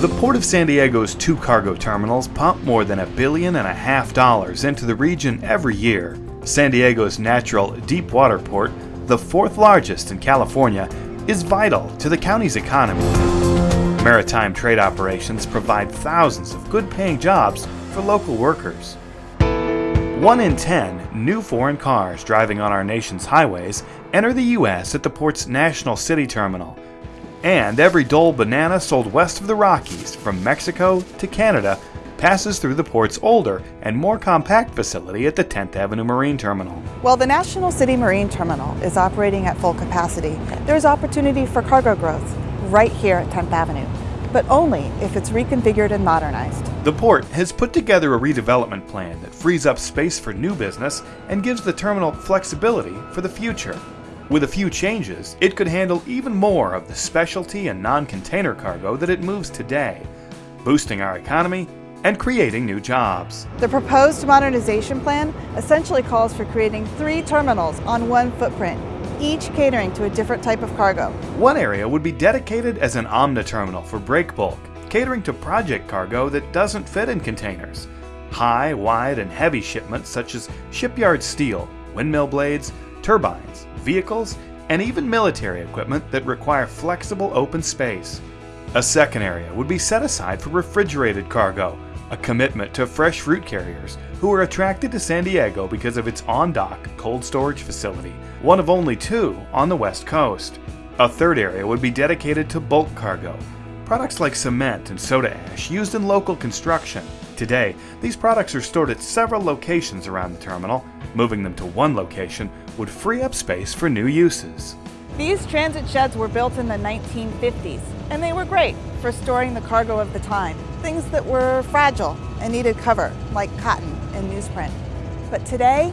The Port of San Diego's two cargo terminals pump more than a billion and a half dollars into the region every year. San Diego's natural deep water port, the fourth largest in California, is vital to the county's economy. Maritime trade operations provide thousands of good paying jobs for local workers. One in ten new foreign cars driving on our nation's highways enter the U.S. at the port's National City Terminal. And every Dole banana sold west of the Rockies, from Mexico to Canada, passes through the port's older and more compact facility at the 10th Avenue Marine Terminal. While the National City Marine Terminal is operating at full capacity, there's opportunity for cargo growth right here at 10th Avenue, but only if it's reconfigured and modernized. The port has put together a redevelopment plan that frees up space for new business and gives the terminal flexibility for the future. With a few changes, it could handle even more of the specialty and non-container cargo that it moves today, boosting our economy and creating new jobs. The proposed modernization plan essentially calls for creating three terminals on one footprint, each catering to a different type of cargo. One area would be dedicated as an Omni terminal for break bulk, catering to project cargo that doesn't fit in containers. High, wide, and heavy shipments such as shipyard steel, windmill blades, turbines, vehicles, and even military equipment that require flexible open space. A second area would be set aside for refrigerated cargo, a commitment to fresh fruit carriers who are attracted to San Diego because of its on-dock cold storage facility, one of only two on the west coast. A third area would be dedicated to bulk cargo, products like cement and soda ash used in local construction. Today, these products are stored at several locations around the terminal. Moving them to one location would free up space for new uses. These transit sheds were built in the 1950s, and they were great for storing the cargo of the time, things that were fragile and needed cover, like cotton and newsprint. But today,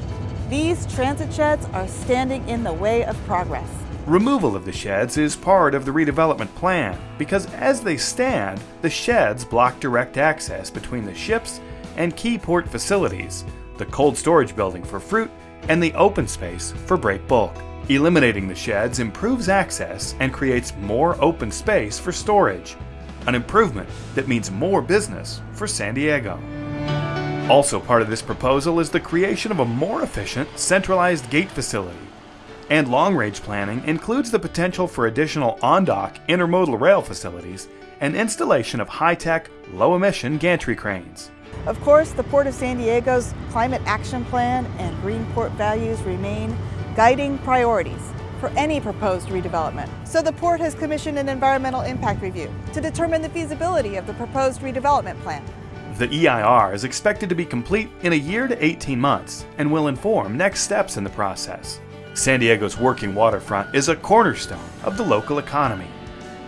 these transit sheds are standing in the way of progress. Removal of the sheds is part of the redevelopment plan because as they stand, the sheds block direct access between the ships and key port facilities, the cold storage building for fruit, and the open space for break bulk. Eliminating the sheds improves access and creates more open space for storage, an improvement that means more business for San Diego. Mm-hmm. Also part of this proposal is the creation of a more efficient, centralized gate facility. And long-range planning includes the potential for additional on-dock intermodal rail facilities and installation of high-tech, low-emission gantry cranes. Of course, the Port of San Diego's Climate Action Plan and Green Port values remain guiding priorities for any proposed redevelopment. So the port has commissioned an environmental impact review to determine the feasibility of the proposed redevelopment plan. The EIR is expected to be complete in a year to 18 months and will inform next steps in the process. San Diego's working waterfront is a cornerstone of the local economy.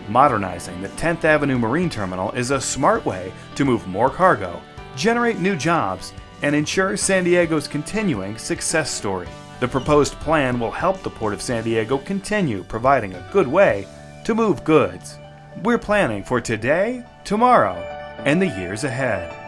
Modernizing the 10th Avenue Marine Terminal is a smart way to move more cargo, generate new jobs, and ensure San Diego's continuing success story. The proposed plan will help the Port of San Diego continue providing a good way to move goods. We're planning for today, tomorrow, and the years ahead.